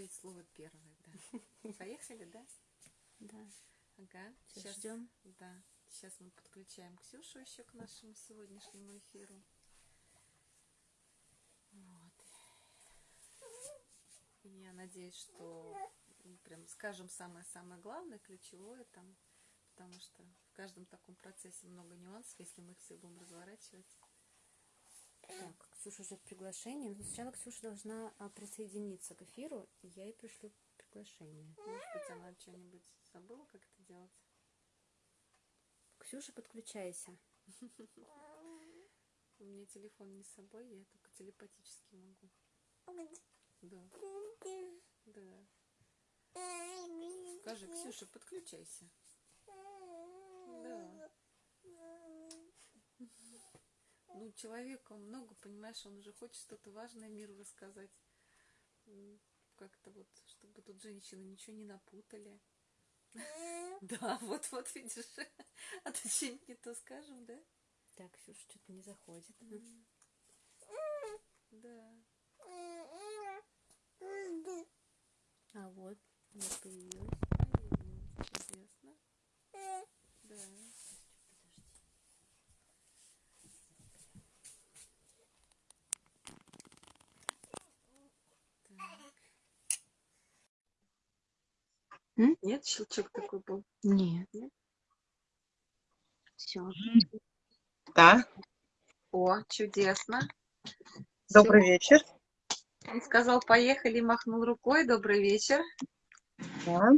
добавить слово первое, да. Поехали, да? Да. Ага. Сейчас ждем. Да. Сейчас мы подключаем Ксюшу еще к нашему сегодняшнему эфиру. Вот. Я надеюсь, что ну, прям скажем самое-самое главное, ключевое там, потому что в каждом таком процессе много нюансов, если мы их все будем разворачивать. Так, Ксюша ждет приглашение. Но сначала Ксюша должна а, присоединиться к эфиру, и я ей пришлю приглашение. Может быть, она что-нибудь забыла, как это делать? Ксюша, подключайся. У меня телефон не с собой, я только телепатически могу. Да. Да. Скажи, Ксюша, подключайся. Да. Ну, человек, он много, понимаешь, он уже хочет что-то важное миру рассказать. Как-то вот, чтобы тут женщины ничего не напутали. Да, вот-вот, видишь. А то что-нибудь не то скажем, да? Так, Ксюша что-то не заходит. Да. А вот, вот появилась. Чудесно. Да. М? Нет, щелчок такой был. Нет. Нет? Все. Да, О, чудесно. добрый вечер. Он сказал, поехали, махнул рукой. Добрый вечер. Да.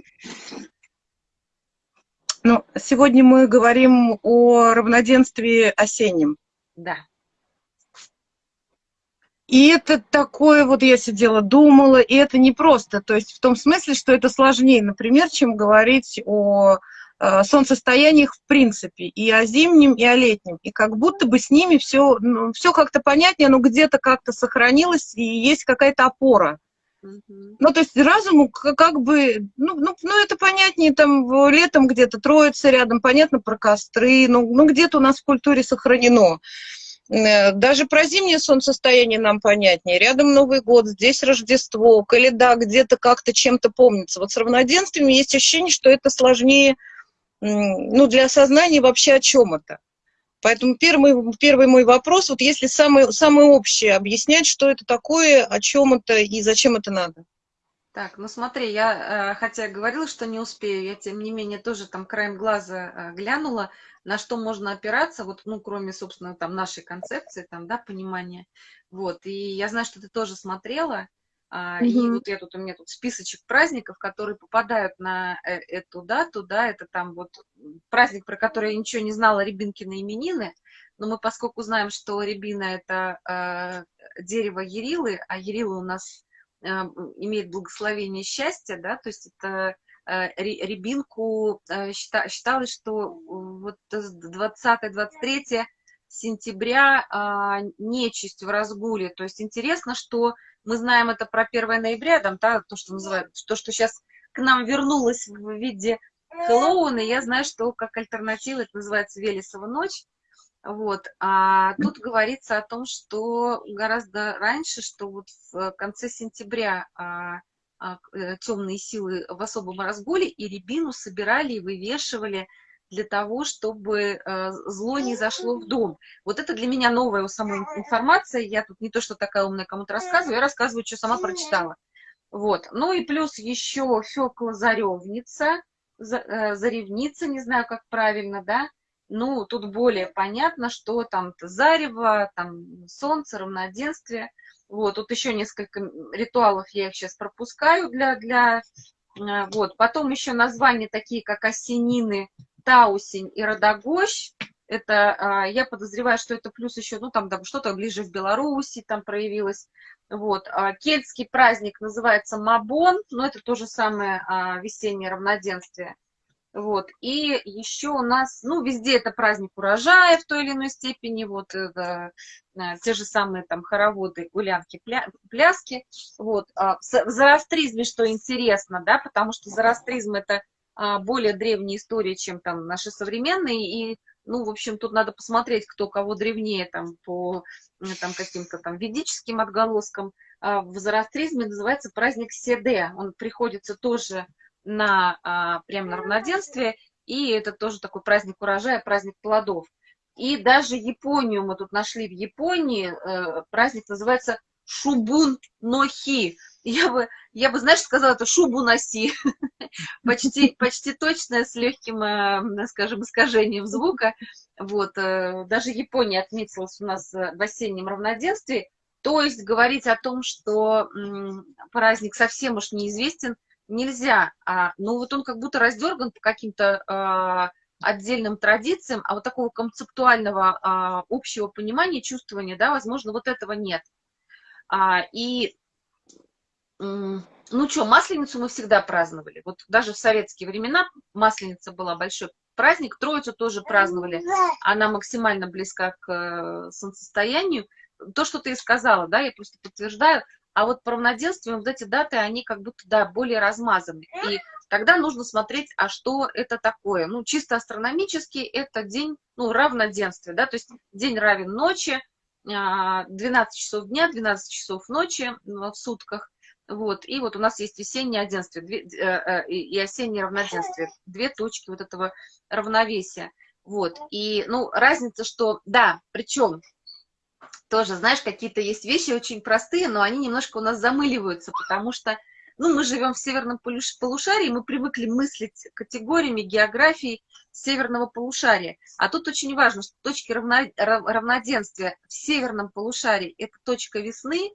Ну, сегодня мы говорим о равноденствии осеннем. Да. И это такое, вот я сидела, думала, и это не просто, то есть в том смысле, что это сложнее, например, чем говорить о э, солнцестояниях в принципе, и о зимнем, и о летнем. И как будто бы с ними все, ну, все как-то понятнее, но где-то как-то сохранилось, и есть какая-то опора. Ну, то есть разуму как бы, ну, ну, ну это понятнее, там летом где-то троица рядом, понятно про костры, ну, ну где-то у нас в культуре сохранено. Э, Даже про зимнее солнцестояние нам понятнее. Рядом Новый год, здесь Рождество, Каледа где-то как-то чем-то помнится. Вот с равноденствием есть ощущение, что это сложнее, ну, для осознания вообще о чем это. Поэтому первый, первый мой вопрос, вот если самое, самое общее объяснять, что это такое, о чем это и зачем это надо. Так, ну смотри, я, э, хотя говорила, что не успею, я тем не менее тоже там краем глаза э, глянула, на что можно опираться, вот, ну, кроме, собственно, там нашей концепции, там, да, понимания. Вот, и я знаю, что ты тоже смотрела, а, и вот я тут, у меня тут списочек праздников, которые попадают на э, эту дату, да, это там вот праздник, про который я ничего не знала, Рябинкины именины, но мы, поскольку знаем, что рябина – это э, дерево Ярилы, а Ярила у нас имеет благословение счастья, да, то есть это э, рябинку э, счита- считалось, что вот 20-23 сентября а, нечисть в разгуле. То есть интересно, что мы знаем это про 1 ноября, там, да, то, что называют, то, что сейчас к нам вернулось в виде Хэллоуина, я знаю, что как альтернатива это называется Велесова ночь. Вот. А тут говорится о том, что гораздо раньше, что вот в конце сентября а, а, э, темные силы в особом разгуле и рябину собирали и вывешивали для того, чтобы э, зло не зашло в дом. Вот это для меня новая у самой информация. Я тут не то, что такая умная кому-то рассказываю, я рассказываю, что сама прочитала. Вот. Ну и плюс еще Фёкла Заревница, за- э, Заревница, не знаю, как правильно, да? Ну, тут более понятно, что там зарево, там солнце, равноденствие. Вот, тут еще несколько ритуалов, я их сейчас пропускаю для, для э, вот. Потом еще названия такие, как осенины, таусень и родогощ. Это, а, я подозреваю, что это плюс еще, ну, там да, что-то ближе в Беларуси там проявилось. Вот. А, Кельтский праздник называется Мабон, но это то же самое а, весеннее равноденствие. Вот. И еще у нас, ну, везде это праздник урожая в той или иной степени, вот, это, э, те же самые там хороводы, гулянки, пля- пляски. Вот. А в зороастризме, что интересно, да, потому что зороастризм это а, более древняя история, чем там наши современные, и, ну, в общем, тут надо посмотреть, кто кого древнее там по э, там каким-то там ведическим отголоскам. в зороастризме называется праздник Седе. Он приходится тоже на прям на равноденствие, и это тоже такой праздник урожая, праздник плодов. И даже Японию мы тут нашли в Японии, э, праздник называется Шубун Нохи. Я бы, я бы, знаешь, сказала, это шубу носи. почти, почти точное, с легким, э, скажем, искажением звука. Вот, э, даже Япония отметилась у нас в осеннем равноденствии. То есть говорить о том, что праздник совсем уж неизвестен, нельзя. А, ну вот он как будто раздерган по каким-то а, отдельным традициям, а вот такого концептуального а, общего понимания, чувствования, да, возможно, вот этого нет. А, и, ну что, Масленицу мы всегда праздновали. Вот даже в советские времена Масленица была большой праздник, Троицу тоже праздновали. Она максимально близка к э, солнцестоянию. То, что ты сказала, да, я просто подтверждаю, а вот по равноденствию вот эти даты, они как будто, да, более размазаны. И тогда нужно смотреть, а что это такое. Ну, чисто астрономически это день, ну, равноденствия, да, то есть день равен ночи, 12 а, часов дня, 12 часов ночи в сутках. Вот, и вот у нас есть весеннее оденствие две, э, э, и осеннее равноденствие, две точки вот этого равновесия. Вот, и, ну, разница, что, да, причем тоже, знаешь, какие-то есть вещи очень простые, но они немножко у нас замыливаются, потому что ну, мы живем в северном полушарии, мы привыкли мыслить категориями географии северного полушария. А тут очень важно, что точки равно, равноденствия в северном полушарии – это точка весны,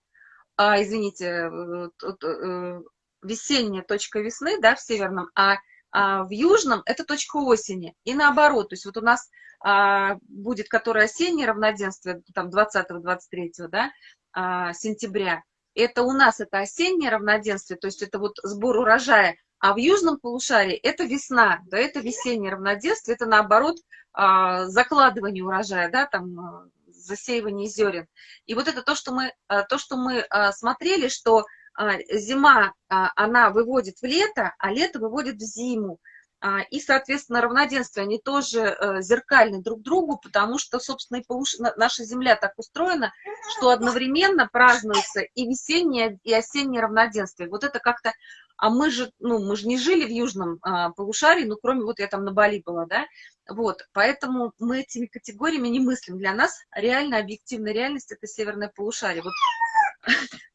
а, извините, э, э, весенняя точка весны, да, в северном, а, а в южном – это точка осени. И наоборот, то есть вот у нас а, будет, которое осеннее равноденствие, там 20-23 да, а, сентября, это у нас это осеннее равноденствие, то есть это вот сбор урожая, а в южном полушарии это весна, да, это весеннее равноденствие, это наоборот а, закладывание урожая, да, там а, засеивание зерен. И вот это то, что мы, а, то, что мы смотрели, что зима, она выводит в лето, а лето выводит в зиму. А, и, соответственно, равноденствие, они тоже э, зеркальны друг другу, потому что, собственно, и наша Земля так устроена, что одновременно празднуется и весеннее, и осеннее равноденствие. Вот это как-то... А мы же, ну, мы же не жили в южном а, полушарии, ну, кроме вот я там на Бали была, да, вот, поэтому мы этими категориями не мыслим. Для нас реально объективная реальность – это северное полушарие. Вот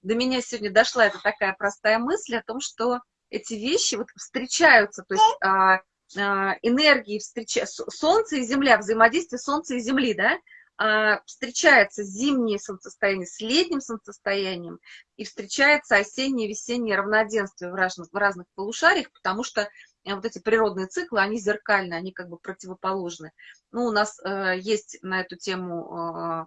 до меня сегодня дошла эта такая простая мысль о том, что эти вещи вот встречаются, то есть а, а, энергии встреча... Солнце и Земля, взаимодействие Солнца и Земли, да, а, встречается зимнее солнцестояние с летним солнцестоянием и встречается осеннее весеннее равноденствие в разных, в разных полушариях, потому что э, вот эти природные циклы, они зеркальны, они как бы противоположны. Ну, у нас э, есть на эту тему э,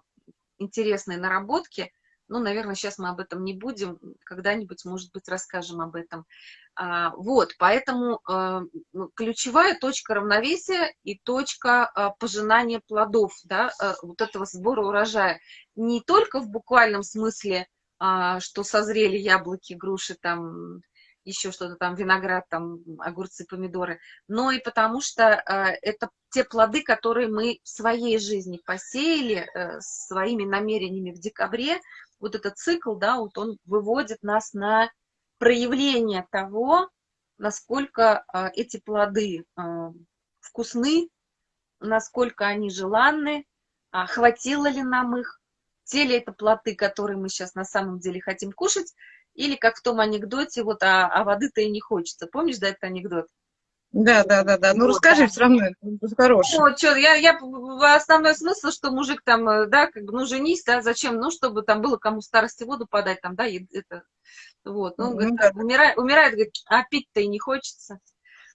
интересные наработки, ну, наверное, сейчас мы об этом не будем, когда-нибудь, может быть, расскажем об этом. А, вот, поэтому а, ну, ключевая точка равновесия и точка а, пожинания плодов, да, вот этого сбора урожая. Не только в буквальном смысле, что созрели яблоки, груши, там, еще что-то там, виноград, там, огурцы, помидоры, но и потому что это те плоды, которые мы в своей жизни посеяли э, своими намерениями в декабре, вот этот цикл, да, вот он выводит нас на проявление того, насколько а, эти плоды а, вкусны, насколько они желанны, а, хватило ли нам их, те ли это плоды, которые мы сейчас на самом деле хотим кушать, или как в том анекдоте, вот, а, а воды-то и не хочется. Помнишь, да, этот анекдот? Да, да, да, да. Ну, вот, расскажи да. все равно, это хороший. Ну, что, я, я, основной смысл, что мужик там, э, да, как бы, ну, женись, да, зачем, ну, чтобы там было кому старости воду подать, там, да, и это, вот, ну, ну говорит, да. умирает, умирает, говорит, а пить-то и не хочется.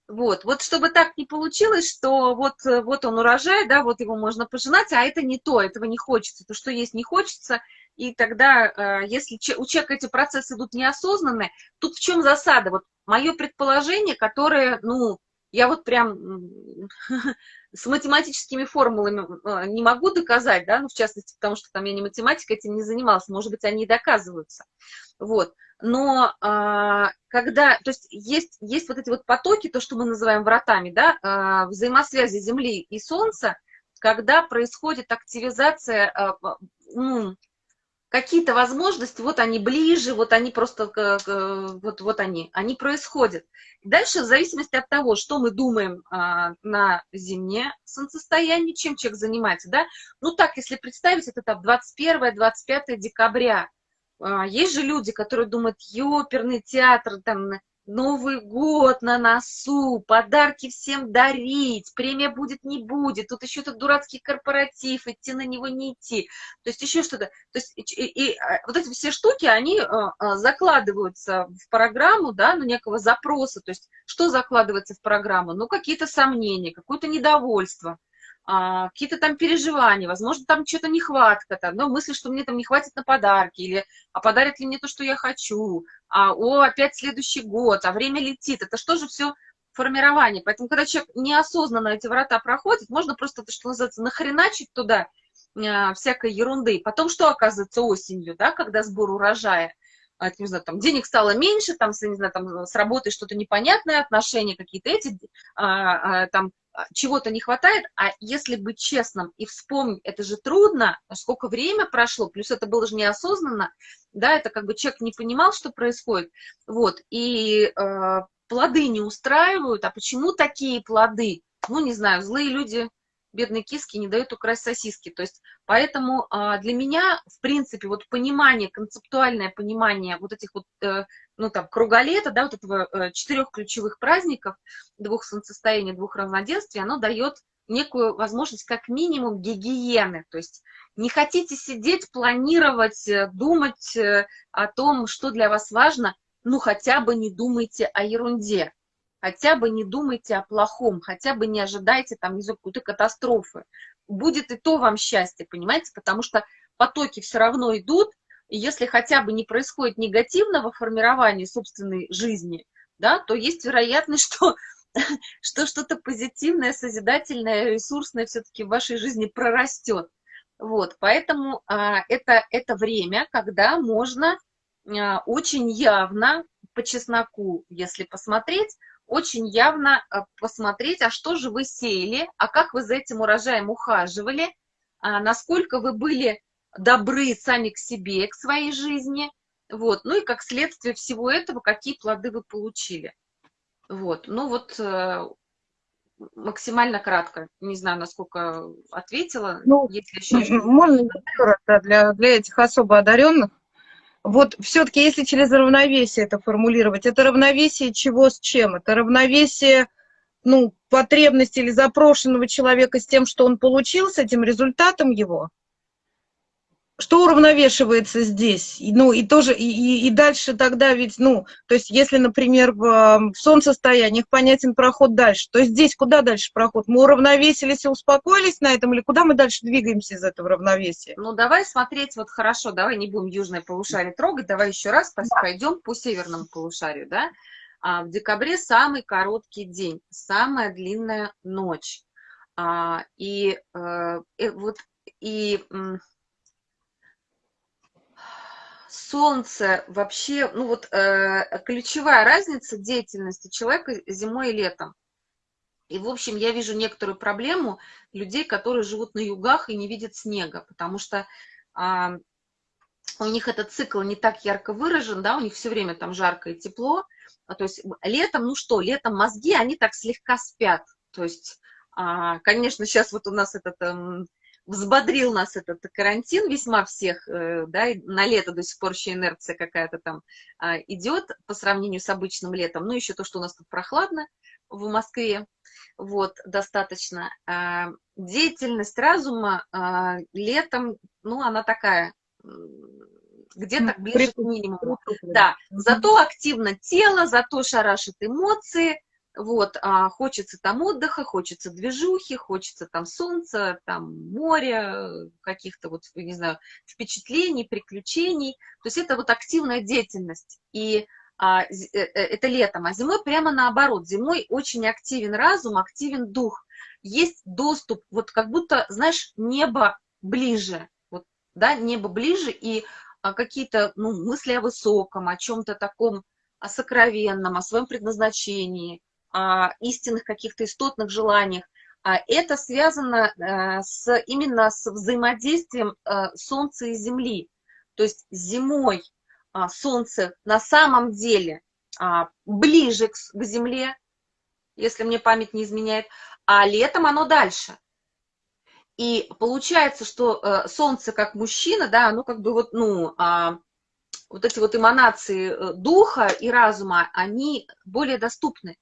Вот, вот чтобы так не получилось, что вот, э, вот он урожай, да, вот его можно пожинать, а это не то, этого не хочется, то, что есть не хочется, и тогда, э, если у человека эти процессы идут неосознанно, тут в чем засада? Вот мое предположение, которое, ну, я вот прям с математическими формулами а, не могу доказать, да, ну, в частности, потому что там я не математика, этим не занималась, может быть, они и доказываются, вот, но а, когда, то есть есть, есть вот эти вот потоки, то, что мы называем вратами, да, а, взаимосвязи Земли и Солнца, когда происходит активизация, а, ну, какие-то возможности, вот они ближе, вот они просто, вот, вот они, они происходят. Дальше, в зависимости от того, что мы думаем а, на зимнее солнцестояние, чем человек занимается, да, ну так, если представить, это там 21-25 декабря, а, есть же люди, которые думают, ёперный театр, там, Новый год на носу, подарки всем дарить, премия будет, не будет, тут еще этот дурацкий корпоратив, идти на него не идти, то есть еще что-то. То есть и, и, а, вот эти все штуки, они а, а, закладываются в программу, да, ну, некого запроса, то есть что закладывается в программу? Ну, какие-то сомнения, какое-то недовольство, а, какие-то там переживания, возможно, там что-то нехватка, там, но мысли, что мне там не хватит на подарки, или а подарят ли мне то, что я хочу, а о, опять следующий год, а время летит, это что же все формирование. Поэтому, когда человек неосознанно эти врата проходит, можно просто, что называется, нахреначить туда а, всякой ерунды. Потом что оказывается осенью, да, когда сбор урожая? А, не знаю, там, денег стало меньше, там, не знаю, там, с работой что-то непонятное, отношения какие-то эти, а, а, там, чего-то не хватает, а если быть честным и вспомнить, это же трудно, сколько время прошло, плюс это было же неосознанно, да, это как бы человек не понимал, что происходит, вот, и э, плоды не устраивают, а почему такие плоды? Ну, не знаю, злые люди, бедные киски не дают украсть сосиски, то есть, поэтому э, для меня, в принципе, вот понимание, концептуальное понимание вот этих вот э, ну, там, круголета, да, вот этого э, четырех ключевых праздников, двух солнцестояний, двух равноденствий, оно дает некую возможность как минимум гигиены, то есть не хотите сидеть, планировать, э, думать э, о том, что для вас важно, ну, хотя бы не думайте о ерунде, хотя бы не думайте о плохом, хотя бы не ожидайте там, не какой-то катастрофы. Будет и то вам счастье, понимаете, потому что потоки все равно идут, и если хотя бы не происходит негативного формирования собственной жизни, да, то есть вероятность, что что что-то позитивное, созидательное, ресурсное все-таки в вашей жизни прорастет. Вот, поэтому а, это, это время, когда можно а, очень явно, по чесноку, если посмотреть, очень явно а, посмотреть, а что же вы сеяли, а как вы за этим урожаем ухаживали, а, насколько вы были добры сами к себе, к своей жизни, вот, ну и как следствие всего этого, какие плоды вы получили. Вот, ну вот э, максимально кратко, не знаю, насколько ответила, ну, если еще... Можно для, для этих особо одаренных? Вот все-таки, если через равновесие это формулировать, это равновесие чего с чем? Это равновесие ну, потребности или запрошенного человека с тем, что он получил, с этим результатом его? Что уравновешивается здесь? Ну, и тоже, и, и дальше тогда ведь, ну, то есть, если, например, в, в солнцестояниях понятен проход дальше, то здесь куда дальше проход? Мы уравновесились и успокоились на этом, или куда мы дальше двигаемся из этого равновесия? Ну, давай смотреть, вот хорошо, давай не будем южное полушарие трогать, давай еще раз да. пойдем по северному полушарию, да? А, в декабре самый короткий день, самая длинная ночь. А, и, э, и вот, и солнце вообще, ну вот э, ключевая разница деятельности человека зимой и летом. И, в общем, я вижу некоторую проблему людей, которые живут на югах и не видят снега, потому что э, у них этот цикл не так ярко выражен, да, у них все время там жарко и тепло. А, то есть летом, ну что, летом мозги, они так слегка спят. То есть, э, конечно, сейчас вот у нас этот... Э, взбодрил нас этот карантин весьма всех, э, да, на лето до сих пор еще инерция какая-то там а, идет по сравнению с обычным летом, ну, еще то, что у нас тут прохладно в Москве, вот, достаточно. А, деятельность разума а, летом, ну, она такая, где-то ближе к минимуму. Да, зато активно тело, зато шарашит эмоции, вот, а хочется там отдыха, хочется движухи, хочется там солнца, там моря, каких-то вот, не знаю, впечатлений, приключений. То есть это вот активная деятельность. И а, э, э, это летом, а зимой прямо наоборот. Зимой очень активен разум, активен дух. Есть доступ, вот как будто, знаешь, небо ближе. Вот, да, небо ближе, и а, какие-то ну, мысли о высоком, о чем-то таком, о сокровенном, о своем предназначении – а, истинных каких-то истотных желаниях. А это связано а, с, именно с взаимодействием а, Солнца и Земли. То есть зимой а, Солнце на самом деле ближе к, Земле, если мне память не изменяет, а летом оно дальше. И получается, что э, Солнце как мужчина, да, оно как бы вот, ну, вот эти вот эманации э, духа и разума, они более доступны.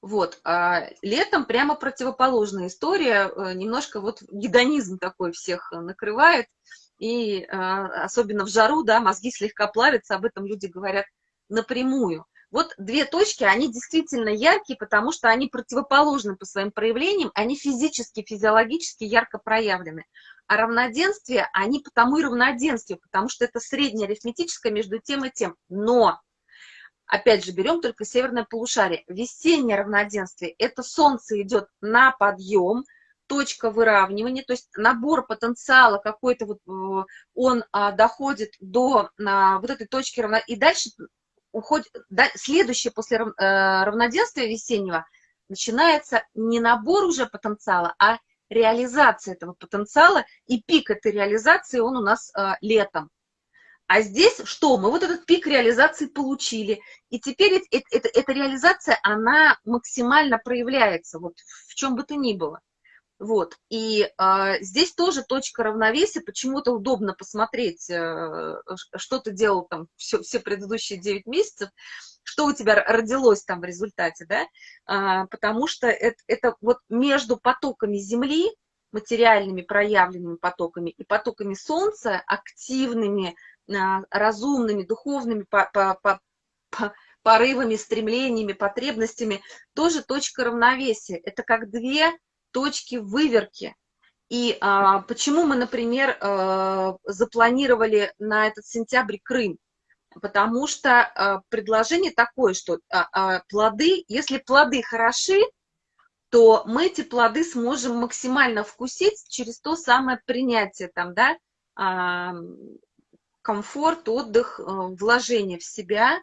Вот, а летом прямо противоположная история, э, немножко вот гедонизм такой всех накрывает, и а, особенно в жару, да, мозги слегка плавятся, об этом люди говорят напрямую. Вот две точки, они действительно яркие, потому что они противоположны по своим проявлениям, они физически, физиологически ярко проявлены. А равноденствие, они потому и равноденствие, потому что это среднее арифметическое между тем и тем. Но, опять же, берем только северное полушарие. Весеннее равноденствие – это солнце идет на подъем, точка выравнивания, то есть набор потенциала какой-то, вот, э, он а, доходит до а, вот этой точки равно, и дальше уходит, да, следующее после рав, э, равноденствия весеннего начинается не набор уже потенциала, а реализация этого потенциала, и пик этой реализации, он у нас э, летом. А здесь что? Мы вот этот пик реализации получили, и теперь это, это, эта реализация, она максимально проявляется, вот в чем бы то ни было. Вот, и э, здесь тоже точка равновесия, почему-то удобно посмотреть, э, что ты делал там все, все предыдущие 9 месяцев, что у тебя родилось там в результате, да, э, потому что это, это вот между потоками Земли, материальными проявленными потоками и потоками Солнца, активными, разумными, духовными по, по, по, по, порывами, стремлениями, потребностями, тоже точка равновесия. Это как две точки выверки. И а, почему мы, например, а, запланировали на этот сентябрь Крым? Потому что а, предложение такое, что а, а, плоды, если плоды хороши, то мы эти плоды сможем максимально вкусить через то самое принятие, там, да, а, комфорт, отдых, а, вложение в себя,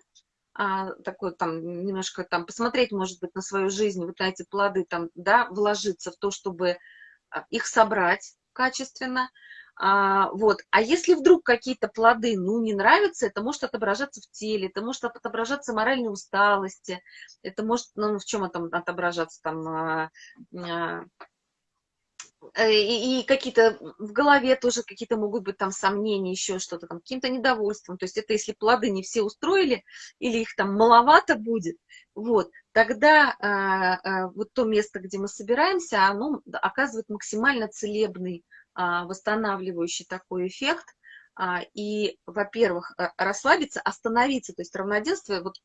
а, такой там немножко там посмотреть, может быть, на свою жизнь, вот на эти плоды там, да, вложиться в то, чтобы а, их собрать качественно, а, вот. А если вдруг какие-то плоды, ну, не нравятся, это может отображаться в теле, это может отображаться в моральной усталости, это может, ну, в чем это отображаться, там, а, а, Э, и, и какие-то в голове тоже какие-то могут быть там сомнения, еще что-то там, каким-то недовольством. То есть это если плоды не все устроили, или их там маловато будет, вот, тогда а, а, вот то место, где мы собираемся, оно оказывает максимально целебный, а, восстанавливающий такой эффект. И, во-первых, э, расслабиться, остановиться, то есть равноденствие, вот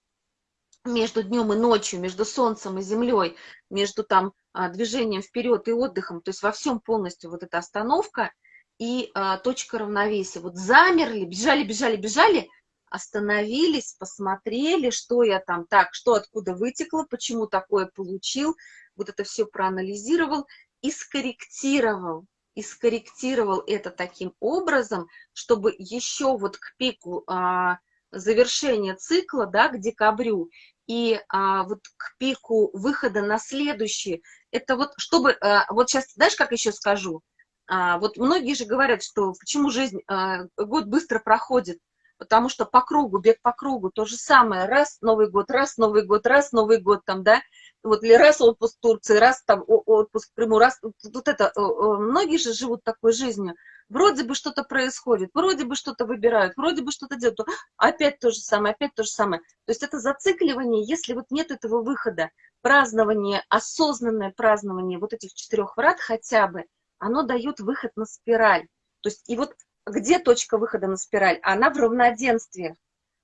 между днем и ночью, между солнцем и землей, между там а, движением вперед и отдыхом, то есть во всем полностью вот эта остановка и а, точка равновесия. Вот замерли, бежали, бежали, бежали, остановились, посмотрели, что я там, так, что откуда вытекло, почему такое получил, вот это все проанализировал и скорректировал, и скорректировал это таким образом, чтобы еще вот к пику а, завершения цикла, да, к декабрю, и а, вот к пику выхода на следующий, это вот чтобы, а, вот сейчас, знаешь, как еще скажу, а, вот многие же говорят, что почему жизнь, а, год быстро проходит, потому что по кругу, бег по кругу, то же самое, раз Новый год, раз Новый год, раз Новый год там, да, вот или раз отпуск в Турции, раз там отпуск в Крыму, раз, вот это, многие же живут такой жизнью, вроде бы что-то происходит, вроде бы что-то выбирают, вроде бы что-то делают, опять то же самое, опять то же самое. То есть это зацикливание, если вот нет этого выхода, празднование, осознанное празднование вот этих четырех врат хотя бы, оно дает выход на спираль. То есть и вот где точка выхода на спираль? Она в равноденствии,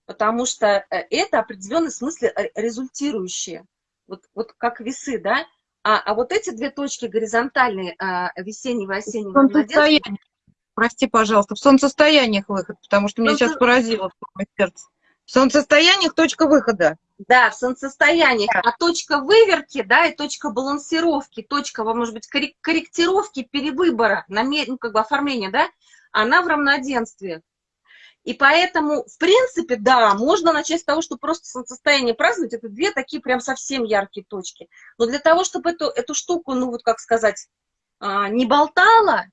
потому что э, это определенный смысле э, результирующее. Вот, вот как весы, да? А, а вот эти две точки горизонтальные, а, весеннего и осеннего прости, пожалуйста, в солнцестояниях выход, потому что меня Солнце... сейчас поразило сердце. В солнцестояниях точка выхода. Да, в солнцестояниях. А точка выверки, да, и точка балансировки, точка, может быть, корректировки, перевыбора, ну, как бы оформления, да, она в равноденствии. И поэтому, в принципе, да, можно начать с того, что просто солнцестояние праздновать, это две такие прям совсем яркие точки. Но для того, чтобы эту, эту штуку, ну вот как сказать, а, не болтала,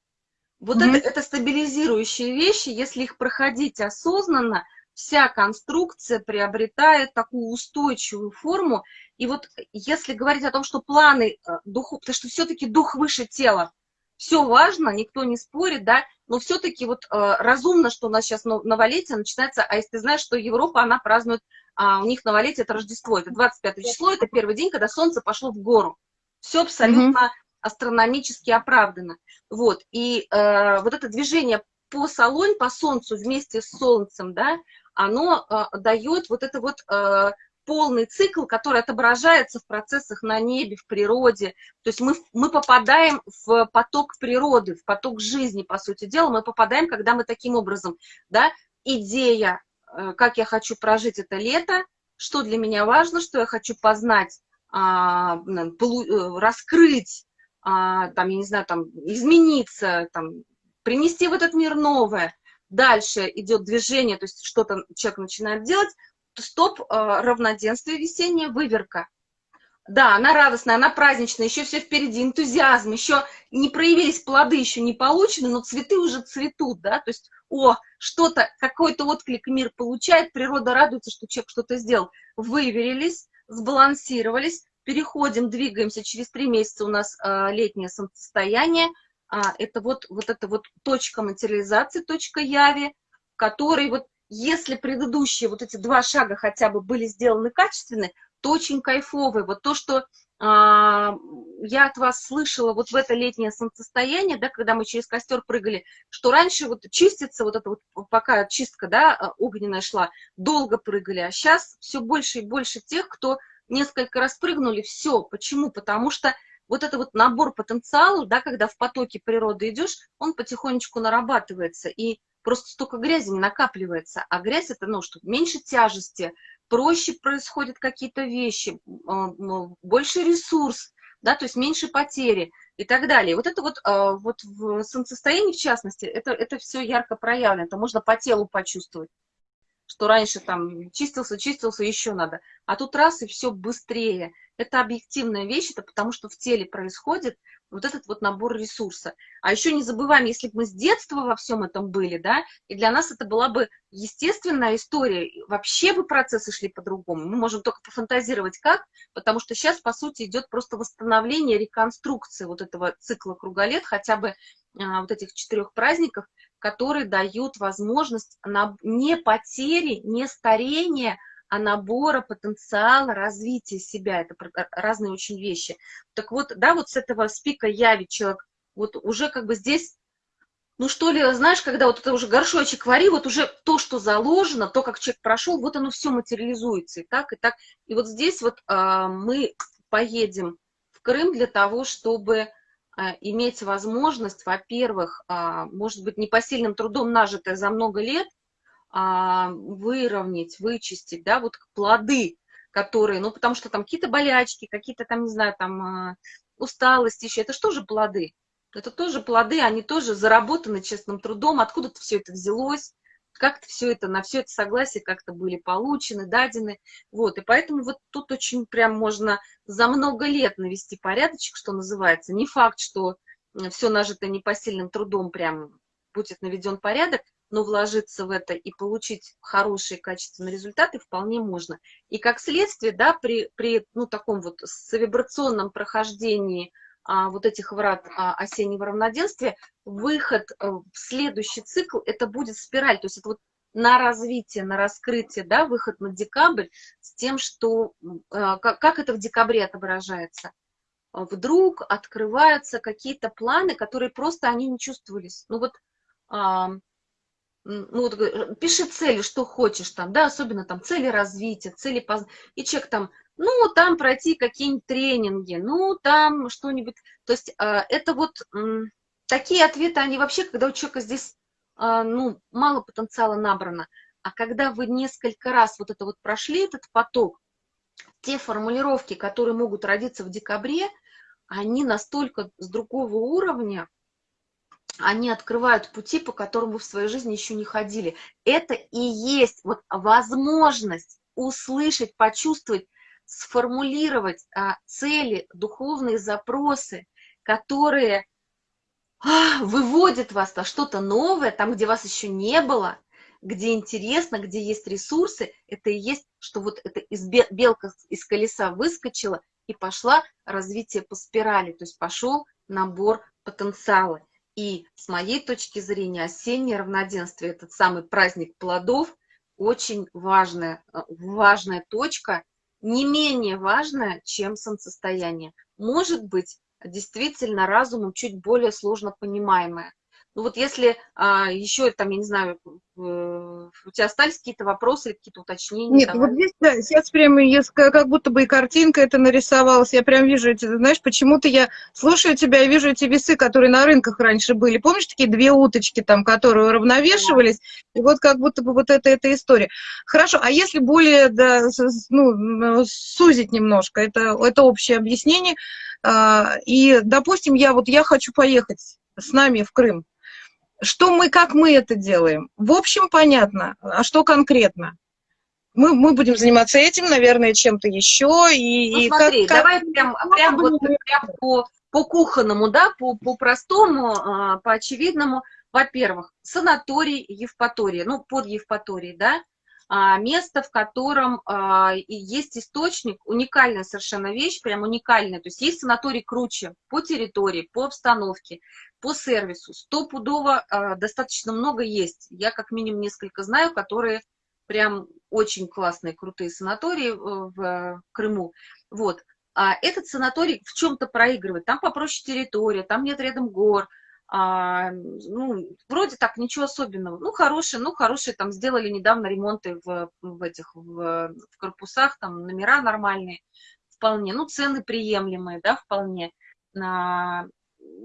Вот mm-hmm. это, это стабилизирующие вещи, если их проходить осознанно, вся конструкция приобретает такую устойчивую форму. И вот если говорить о том, что планы э, духу, потому что все-таки дух выше тела, все важно, никто не спорит, да, но все-таки вот э, разумно, что у нас сейчас новолетие начинается, а если ты знаешь, что Европа, она празднует, а, у них новолетие это Рождество, это 25 число, это первый день, когда солнце пошло в гору. Все абсолютно mm -hmm. Астрономически оправдано. Вот, и э, вот это движение по салонь, по солнцу вместе с солнцем, да, оно э, дает вот это вот э, полный цикл, который отображается в процессах на небе, в природе. То есть мы, мы попадаем в поток природы, в поток жизни, по сути дела, мы попадаем, когда мы таким образом, да, идея, э, как я хочу прожить это лето, что для меня важно, что я хочу познать, а, э, раскрыть, а, там, я не знаю, там, измениться, там, принести в этот мир новое, дальше идет движение, то есть что-то человек начинает делать, стоп, э, равноденствие весеннее, выверка. Да, она радостная, она праздничная, еще все впереди, энтузиазм, еще не проявились плоды, еще не получены, но цветы уже цветут, да, то есть, о, что-то, какой-то отклик мир получает, природа радуется, что человек что-то сделал. Выверились, сбалансировались, переходим, двигаемся, через три месяца у нас э, летнее солнцестояние, а, это вот, вот эта вот точка материализации, точка яви, в которой вот если предыдущие вот эти два шага хотя бы были сделаны качественно, то очень кайфовые. Вот то, что а, я от вас слышала вот в это летнее солнцестояние, да, когда мы через костер прыгали, что раньше вот чистится вот это вот, пока чистка, да, а, огненная шла, долго прыгали, а сейчас все больше и больше тех, кто несколько раз прыгнули, все. Почему? Потому что вот это вот набор потенциала, да, когда в потоке природы идешь, он потихонечку нарабатывается, и просто столько грязи не накапливается, а грязь это, ну, что меньше тяжести, проще происходят какие-то вещи, а, больше ресурс, да, то есть меньше потери и так далее. Вот это вот, а, вот в солнцестоянии, в частности, это, это все ярко проявлено, это можно по телу почувствовать что раньше там чистился, чистился, еще надо. А тут раз и все быстрее. Это объективная вещь, это потому что в теле происходит вот этот вот набор ресурса. А еще не забываем, если бы мы с детства во всем этом были, да, и для нас это была бы естественная история, вообще бы процессы шли по-другому. Мы можем только пофантазировать как, потому что сейчас, по сути, идет просто восстановление, реконструкция вот этого цикла круголет, хотя бы а, вот этих четырех праздников, которые дают возможность на, не потери, не старения, а набора потенциала развития себя. Это разные очень вещи. Так вот, да, вот с этого спика яви человек, вот уже как бы здесь, ну что ли, знаешь, когда вот это уже горшочек вари, вот уже то, что заложено, то, как человек прошел, вот оно все материализуется и так, и так. И вот здесь вот а, мы поедем в Крым для того, чтобы иметь возможность, во-первых, а, может быть, непосильным трудом нажитое за много лет, а, выровнять, вычистить, да, вот плоды, которые, ну, потому что там какие-то болячки, какие-то там, не знаю, там усталость еще, это что же плоды? Это тоже плоды, они тоже заработаны честным трудом, откуда-то все это взялось, как-то все это, на все это согласие как-то были получены, дадены, вот, и поэтому вот тут очень прям можно за много лет навести порядочек, что называется, не факт, что все нажито непосильным трудом прям будет наведен порядок, но вложиться в это и получить хорошие качественные результаты вполне можно. И как следствие, да, при, при ну, таком вот совибрационном прохождении вот этих врат а, осеннего равноденствия, выход а, в следующий цикл, это будет спираль, то есть это вот на развитие, на раскрытие, да, выход на декабрь с тем, что, а, как, как это в декабре отображается. Вдруг открываются какие-то планы, которые просто они не чувствовались. Ну вот, а, ну вот пиши цели, что хочешь там, да, особенно там цели развития, цели поз... и человек там ну, там пройти какие-нибудь тренинги, ну, там что-нибудь. То есть а, это вот такие ответы, они вообще, когда у человека здесь, а, ну, мало потенциала набрано, а когда вы несколько раз вот это вот прошли, этот поток, те формулировки, которые могут родиться в декабре, они настолько с другого уровня, они открывают пути, по которым вы в своей жизни еще не ходили. Это и есть вот возможность услышать, почувствовать сформулировать а, цели, духовные запросы, которые а, выводит вас на что-то новое, там, где вас еще не было, где интересно, где есть ресурсы, это и есть, что вот это из белка из колеса выскочила и пошла развитие по спирали, то есть пошел набор потенциала. И с моей точки зрения осеннее равноденствие, этот самый праздник плодов, очень важная, э, важная точка, не менее важная, чем солнцестояние. Может быть, действительно разумом чуть более сложно понимаемая. Ну вот если а, еще там, я не знаю, у тебя остались какие-то вопросы какие-то уточнения? Нет, давай. вот здесь да, сейчас прямо как будто бы и картинка это нарисовалась. Я прям вижу эти, знаешь, почему-то я слушаю тебя и вижу эти весы, которые на рынках раньше были. Помнишь такие две уточки там, которые уравновешивались? Да. И вот как будто бы вот это эта история. Хорошо, а если более, да, ну, сузить немножко, это, это общее объяснение. А, и, допустим, я вот я хочу поехать с нами в Крым что мы, как мы это делаем? В общем, понятно. А что конкретно? Мы, мы будем заниматься этим, наверное, чем-то еще. И, ну, и смотри, как, давай как... прям, прям, вот, прям по, по кухонному, да, по, по простому, а, по очевидному. Во-первых, санаторий Евпатория, ну, под Евпаторией, да, а, место, в котором а, есть источник, уникальная совершенно вещь, прям уникальная. То есть есть санаторий круче по территории, по обстановке, по сервису. Стопудово а, достаточно много есть. Я как минимум несколько знаю, которые прям очень классные, крутые санатории э, в Крыму. Вот. А этот санаторий в чем-то проигрывает. Там попроще территория, там нет рядом гор, а, ну, вроде так, ничего особенного. Ну, хорошие, ну, хорошие, там, сделали недавно ремонты в, в этих, в, в корпусах, там, номера нормальные, вполне, ну, цены приемлемые, да, вполне. На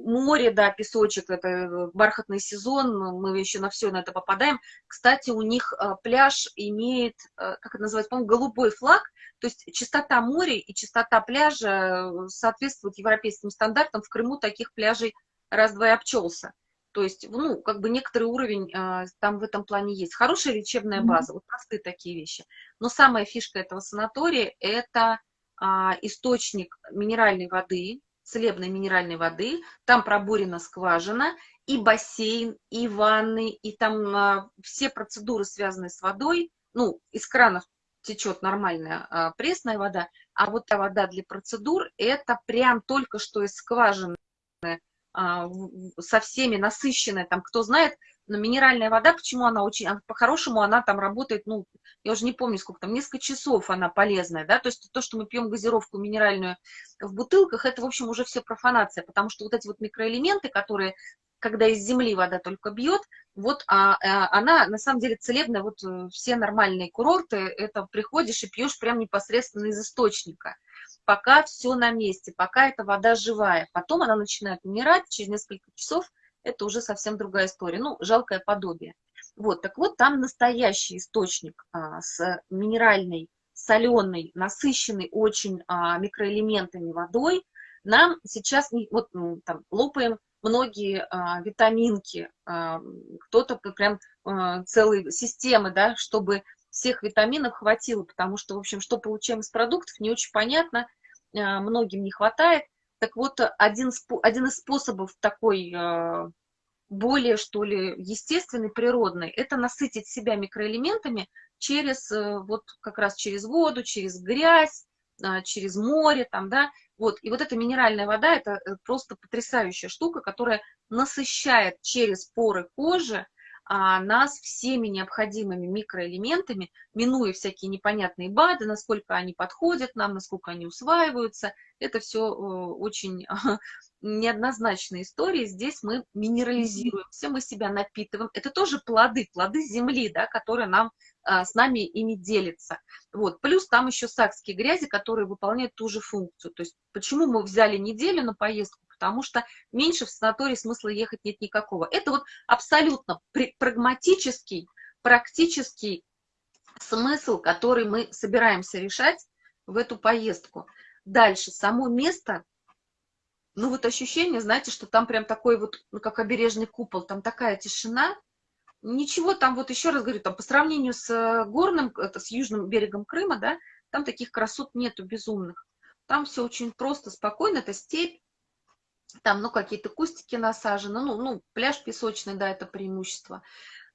море, да, песочек, это бархатный сезон, мы еще на все на это попадаем. Кстати, у них а, пляж имеет, а, как это называется, по-моему, голубой флаг, то есть чистота моря и чистота пляжа соответствуют европейским стандартам. В Крыму таких пляжей раз-два и обчелся. То есть, ну, как бы некоторый уровень э, там в этом плане есть. Хорошая лечебная база, вот простые такие вещи. Но самая фишка этого санатория – это э, источник минеральной воды, целебной минеральной воды, там пробурена скважина, и бассейн, и ванны, и там э, все процедуры, связанные с водой, ну, из кранов течет нормальная э, пресная вода, а вот та вода для процедур, это прям только что из скважины а, со всеми насыщенная, там, кто знает, но минеральная вода, почему она очень, по-хорошему она там работает, ну, я уже не помню сколько там, несколько часов она полезная, да, то есть то, что мы пьем газировку минеральную в бутылках, это, в общем, уже все профанация, потому что вот эти вот микроэлементы, которые, когда из земли вода только бьет, вот а, а, она, на самом деле, целебная, вот э, все нормальные курорты, это приходишь и пьешь прям непосредственно из источника, пока все на месте, пока эта вода живая. Потом она начинает умирать, через несколько часов это уже совсем другая история. Ну, жалкое подобие. Вот, так вот, там настоящий источник а, с минеральной, соленой, насыщенной очень а, микроэлементами водой. Нам сейчас, вот там, лопаем многие а, витаминки, а, кто-то прям а, целые системы, да, чтобы всех витаминов хватило, потому что, в общем, что получаем из продуктов, не очень понятно, а, многим не хватает. Так вот, один, один из способов такой а, более, что ли, естественный, природный, это насытить себя микроэлементами через, э, вот как раз через воду, через грязь, а, через море, там, да, вот, и вот эта минеральная вода, это э, просто потрясающая штука, которая насыщает через поры кожи, а, нас всеми необходимыми микроэлементами, минуя всякие непонятные БАДы, насколько они подходят нам, насколько они усваиваются. Это все э, очень неоднозначные истории. Здесь мы минерализируемся, мы себя напитываем. Это тоже плоды, плоды земли, да, которые нам а, с нами ими делятся. Вот. Плюс там еще сакские грязи, которые выполняют ту же функцию. То есть почему мы взяли неделю на поездку? Потому что меньше в санаторий смысла ехать нет никакого. Это вот абсолютно прагматический, практический смысл, который мы собираемся решать в эту поездку. Дальше, само место, ну вот ощущение, знаете, что там прям такой вот, ну как обережный купол, там такая тишина, ничего там, вот еще раз говорю, там по сравнению с э, горным, это с южным берегом Крыма, да, там таких красот нету безумных. Там все очень просто, спокойно, это степь, там, ну, какие-то кустики насажены, ну, ну, пляж песочный, да, это преимущество.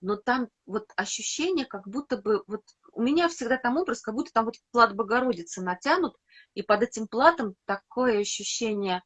Но там вот ощущение, как будто бы, вот у меня всегда там образ, как будто там вот плат Богородицы натянут, и под этим платом такое ощущение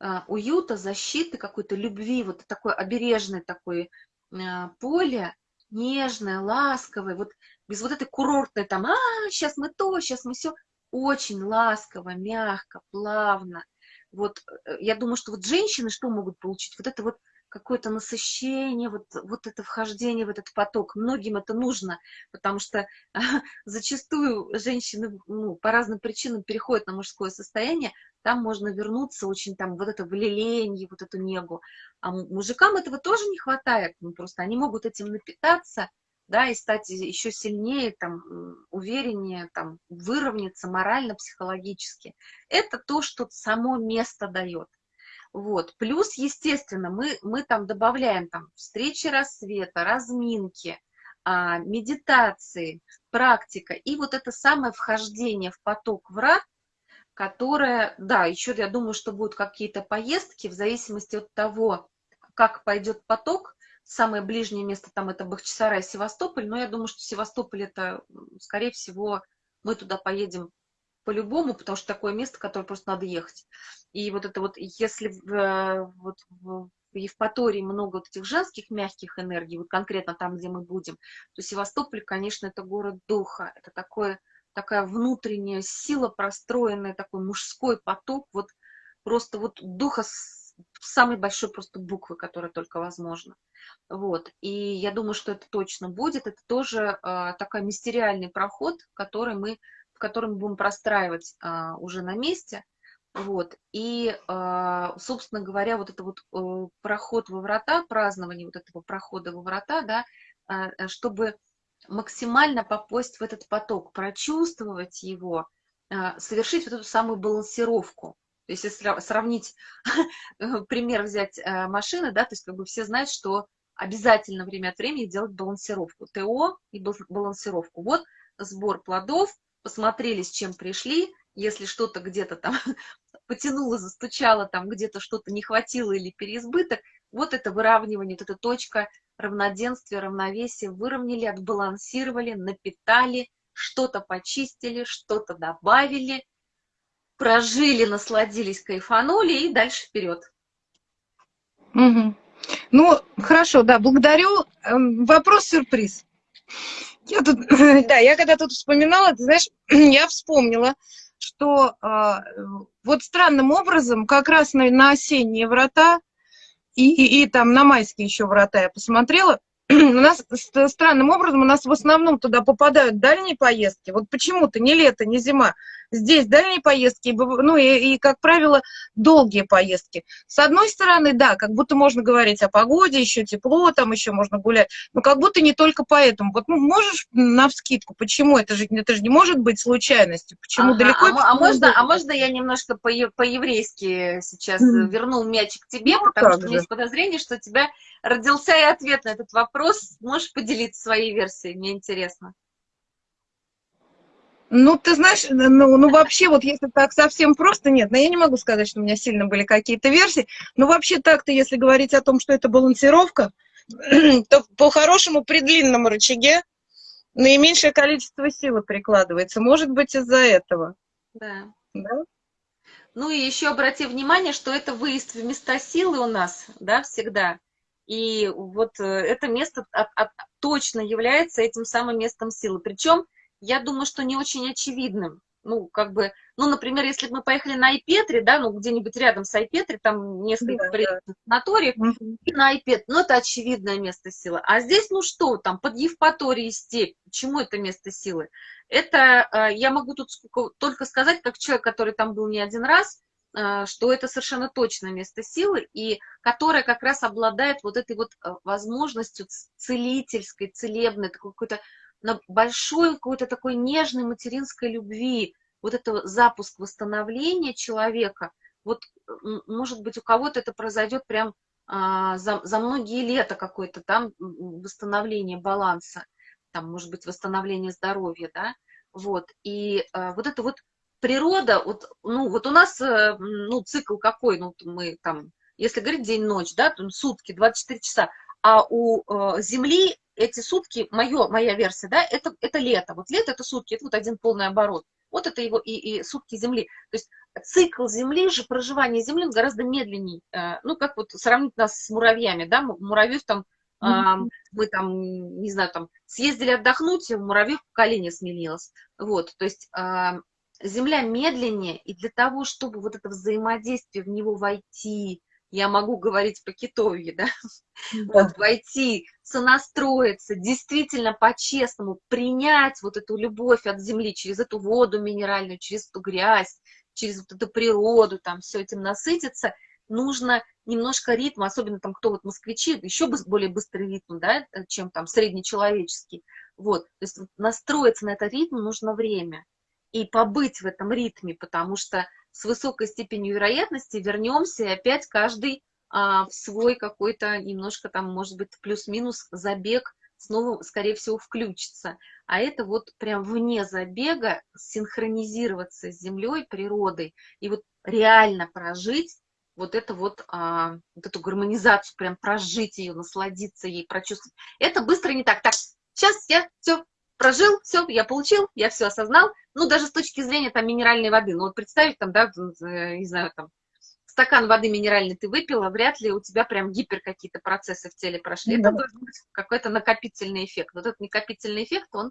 э, уюта, защиты, какой-то любви, вот такое обережное такое э, поле, нежное, ласковое, вот без вот этой курортной там, а, сейчас мы то, сейчас мы все, очень ласково, мягко, плавно. Вот э, я думаю, что вот женщины что могут получить? Вот это вот какое-то насыщение, вот, вот это вхождение в этот поток. Многим это нужно, потому что зачастую женщины ну, по разным причинам переходят на мужское состояние, там можно вернуться очень там вот это влеление, вот эту негу. А мужикам этого тоже не хватает, ну, просто они могут этим напитаться, да, и стать еще сильнее, там, увереннее, там, выровняться морально, психологически. Это то, что само место дает. Вот. Плюс, естественно, мы, мы там добавляем там встречи рассвета, разминки, а, медитации, практика и вот это самое вхождение в поток врат, которое, да, еще я думаю, что будут какие-то поездки в зависимости от того, как пойдет поток, самое ближнее место там это Бахчисарай, Севастополь, но я думаю, что Севастополь это, скорее всего, мы туда поедем по-любому, потому что такое место, которое просто надо ехать. И вот это вот, если в, вот в Евпатории много вот этих женских мягких энергий, вот конкретно там, где мы будем, то Севастополь, конечно, это город духа, это такое, такая внутренняя сила, простроенная, такой мужской поток, вот просто вот духа самой большой просто буквы, которая только возможно. Вот. И я думаю, что это точно будет. Это тоже э, такой мистериальный проход, который мы, в котором мы будем простраивать э, уже на месте. Вот. И, э, собственно говоря, вот это вот э, проход во врата, празднование вот этого прохода во врата, да, э, чтобы максимально попасть в этот поток, прочувствовать его, совершить вот эту самую балансировку. Если сравнить, пример взять э, машины, да, то есть как бы все знают, что обязательно время от времени делать балансировку. ТО и балансировку. Вот сбор плодов, посмотрели, с чем пришли, если что-то где-то там потянуло, застучало, там где-то что-то не хватило или переизбыток, вот это выравнивание, вот эта точка равноденствия, равновесия, выровняли, отбалансировали, напитали, что-то почистили, что-то добавили, прожили, насладились, кайфанули и дальше вперед. Угу. Ну, хорошо, да, благодарю. Эм, Вопрос-сюрприз. Я тут, да, я когда тут вспоминала, ты знаешь, я вспомнила, что э, вот странным образом как раз на, на осенние врата и, и, и там на майские еще врата я посмотрела, у нас странным образом у нас в основном туда попадают дальние поездки. Вот почему-то не лето, не зима. Здесь дальние поездки, ну и, и, как правило, долгие поездки. С одной стороны, да, как будто можно говорить о погоде, еще тепло, там еще можно гулять, но как будто не только поэтому. Вот ну, можешь на вскидку, почему? Это же, это же не может быть случайностью. Почему ага, далеко? А, а, можно, а можно я немножко по-еврейски сейчас mm. верну мячик тебе, ну, потому что же. у меня есть подозрение, что тебя родился и ответ на этот вопрос. Можешь поделиться своей версией, мне интересно. Ну, ты знаешь, ну, ну вообще, вот если так совсем просто, нет, но я не могу сказать, что у меня сильно были какие-то версии, но вообще так-то, если говорить о том, что это балансировка, то по-хорошему при длинном рычаге наименьшее количество силы прикладывается. Может быть, из-за этого. Да. да. Ну и еще обрати внимание, что это выезд в места силы у нас, да, всегда. И вот э, это место от, от, точно является этим самым местом силы. Причем я думаю, что не очень очевидным. Ну, как бы, ну, например, если бы мы поехали на Айпетре, да, ну, где-нибудь рядом с Айпетре, там несколько да, да. санаториев, угу. и на Айпет, ну, это очевидное место силы. А здесь, ну, что там, под Евпаторией степь, почему это место силы? Это, э, я могу тут только сказать, как человек, который там был не один раз, что это совершенно точно место силы, и которое как раз обладает вот этой вот э, возможностью целительской, целебной, такой какой-то на большой какой-то такой нежной материнской любви, вот это запуск восстановления человека, вот, может быть, у кого-то это произойдет прям а, за, за многие лета какое-то там восстановление баланса, там, может быть, восстановление здоровья, да, вот, и а, вот это вот природа, вот, ну, вот у нас, э, ну, цикл какой, ну, мы там если говорить день-ночь, да, там сутки, 24 часа, а у э, Земли эти сутки, моё, моя версия, да, это, это лето. Вот лето это сутки, это вот один полный оборот. Вот это его и, и сутки Земли. То есть цикл Земли же, проживание Земли он гораздо медленней. Э, ну, как вот сравнить нас с муравьями, да, муравьев там, mm -hmm. мы там, не знаю, там, съездили отдохнуть, у муравьев поколение сменилось. Вот, то есть Земля медленнее, и для того, чтобы вот это взаимодействие в него войти, я могу говорить по китовье, да, да. Вот, войти, сонастроиться, действительно по-честному принять вот эту любовь от земли через эту воду минеральную, через эту грязь, через вот эту природу, там все этим насытиться, нужно немножко ритма, особенно там кто вот москвичи, еще более быстрый ритм, да, чем там среднечеловеческий, вот, то есть настроиться на этот ритм нужно время и побыть в этом ритме, потому что с высокой степенью вероятности вернемся и опять каждый а, в свой какой-то немножко там, может быть, плюс-минус забег снова, скорее всего, включится. А это вот прям вне забега синхронизироваться с землей, природой, и вот реально прожить вот это вот, а, вот эту гармонизацию, прям прожить ее, насладиться ей, прочувствовать. Это быстро не так. Так, сейчас я все прожил, все, я получил, я все осознал. Ну, даже с точки зрения там минеральной воды. Ну, вот представить там, да, не знаю, там, стакан воды минеральной ты выпила, вряд ли у тебя прям гипер какие-то процессы в теле прошли. Да. Это должен быть какой-то накопительный эффект. Вот этот накопительный эффект, он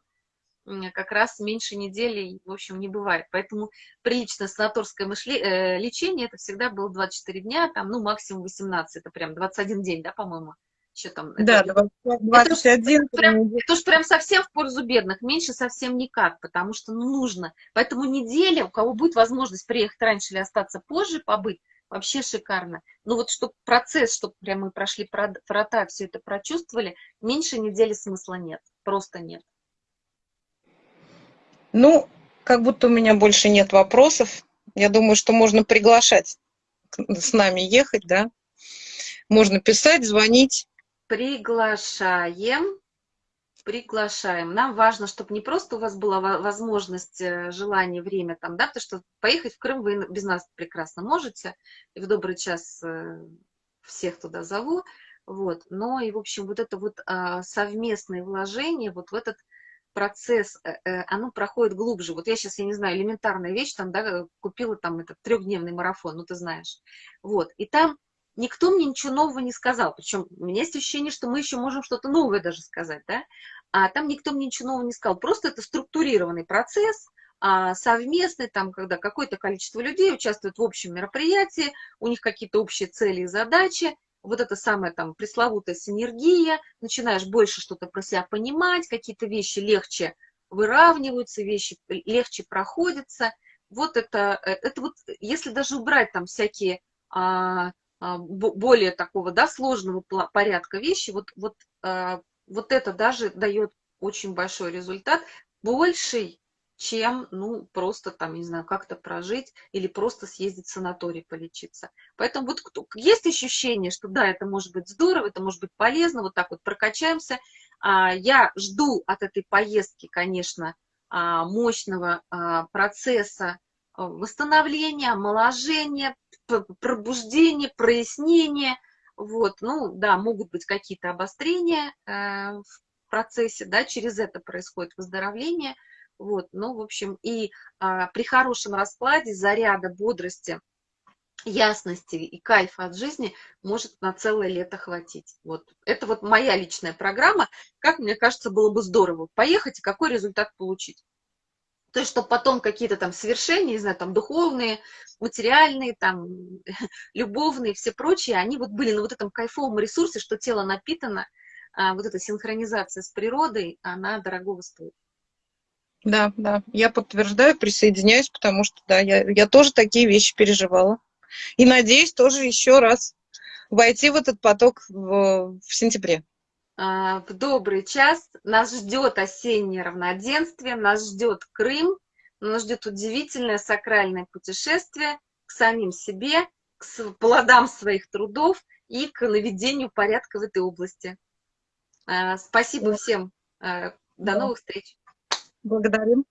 как раз меньше недели, в общем, не бывает. Поэтому приличное санаторское мышле... э, лечение, это всегда было 24 дня, там, ну, максимум 18, это прям 21 день, да, по-моему что там? Да, это, 21. Это, прям, это уж прям совсем в пользу бедных, меньше совсем никак, потому что ну, нужно. Поэтому неделя, у кого будет возможность приехать раньше или остаться позже, побыть, вообще шикарно. Но вот чтобы процесс, чтобы прям мы прошли врата, все это прочувствовали, меньше недели смысла нет, просто нет. Ну, как будто у меня больше нет вопросов. Я думаю, что можно приглашать с нами ехать, да. Можно писать, звонить. Приглашаем. Приглашаем. Нам важно, чтобы не просто у вас была возможность, э, желание, время там, да, потому что поехать в Крым вы без нас прекрасно можете, и в добрый час э, всех туда зову, вот, но и, в общем, вот это вот а, совместное вложение вот в этот процесс, э, оно проходит глубже. Вот я сейчас, я не знаю, элементарная вещь, там, да, купила там этот трехдневный марафон, ну, ты знаешь, вот, и там никто мне ничего нового не сказал. Причем у меня есть ощущение, что мы еще можем что-то новое даже сказать, да? А там никто мне ничего нового не сказал. Просто это структурированный процесс, а, совместный, там, когда какое-то количество людей участвует в общем мероприятии, у них какие-то общие цели и задачи, вот это самая там пресловутая синергия, начинаешь больше что-то про себя понимать, какие-то вещи легче выравниваются, вещи легче проходятся. Вот это, э, это вот, если даже убрать там всякие а, более такого, да, сложного порядка вещи, вот, вот, а, вот это даже дает очень большой результат, больший, чем, ну, просто там, не знаю, как-то прожить или просто съездить в санаторий полечиться. Поэтому вот есть ощущение, что да, это может быть здорово, это может быть полезно, вот так вот прокачаемся. А, я жду от этой поездки, конечно, мощного процесса восстановления, омоложения, пробуждение, прояснение. Вот, ну, да, могут быть какие-то обострения э, в процессе, да, через это происходит выздоровление. Вот, ну, в общем, и а, при хорошем раскладе заряда бодрости, ясности и кайфа от жизни может на целое лето хватить. Вот, это вот моя личная программа. Как мне кажется, было бы здорово поехать и какой результат получить. То есть, чтобы потом какие-то там свершения, не знаю, там духовные, материальные, там любовные, все прочие, они вот были на вот этом кайфовом ресурсе, что тело напитано, а вот эта синхронизация с природой, она дорогого стоит. Да, да, я подтверждаю, присоединяюсь, потому что, да, я, я тоже такие вещи переживала. И надеюсь тоже еще раз войти в этот поток в, в сентябре. А, в добрый час. Нас ждет осеннее равноденствие, нас ждет Крым, нас ждет удивительное сакральное путешествие к самим себе, к плодам своих трудов и к наведению порядка в этой области. А, спасибо всем. А, до новых встреч. Благодарим.